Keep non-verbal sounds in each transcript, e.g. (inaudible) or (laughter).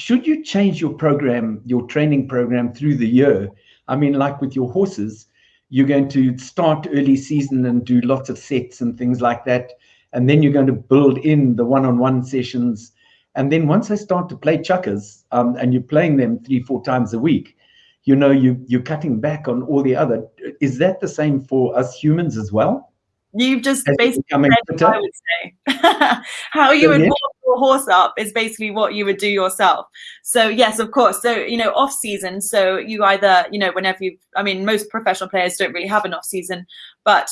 should you change your program, your training program through the year? I mean, like with your horses, you're going to start early season and do lots of sets and things like that. And then you're going to build in the one on one sessions. And then once they start to play chukkers um, and you're playing them three, four times a week, you know, you, you're cutting back on all the other. Is that the same for us humans as well? You've just As basically I would say. (laughs) How you would warm your horse up is basically what you would do yourself. So yes, of course. So you know, off season. So you either you know whenever you. I mean, most professional players don't really have an off season, but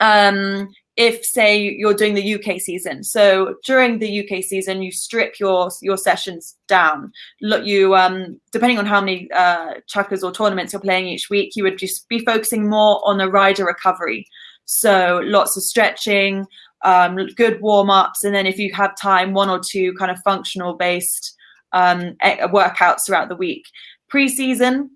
um, if say you're doing the UK season. So during the UK season, you strip your your sessions down. Look, you um, depending on how many uh, chukkers or tournaments you're playing each week, you would just be focusing more on the rider recovery. So lots of stretching, um, good warm ups, and then if you have time, one or two kind of functional based um, workouts throughout the week. Pre-season,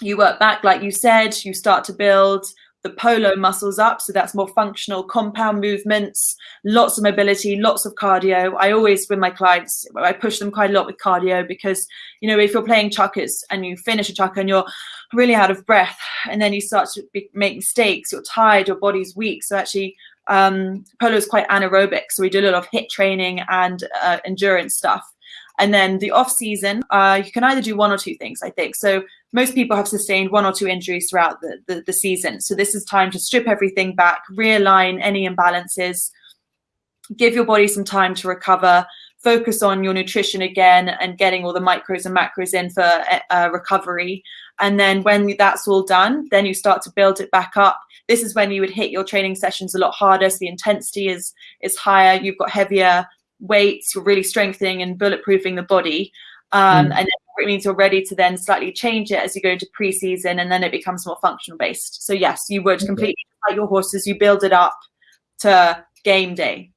you work back, like you said, you start to build the polo muscles up. So that's more functional compound movements, lots of mobility, lots of cardio. I always, with my clients, I push them quite a lot with cardio because, you know, if you're playing chukkers and you finish a chukker and you're really out of breath and then you start to be, make mistakes, you're tired, your body's weak. So actually, um, polo is quite anaerobic. So we do a lot of HIIT training and uh, endurance stuff. And then the off season, uh, you can either do one or two things, I think. So most people have sustained one or two injuries throughout the, the, the season. So this is time to strip everything back, realign any imbalances, give your body some time to recover, focus on your nutrition again and getting all the micros and macros in for uh, recovery. And then when that's all done, then you start to build it back up. This is when you would hit your training sessions a lot harder. So the intensity is is higher. You've got heavier weights, you're really strengthening and bulletproofing the body. Um, mm. And it means you're ready to then slightly change it as you go into preseason and then it becomes more functional based. So yes, you would completely like your horses, you build it up to game day.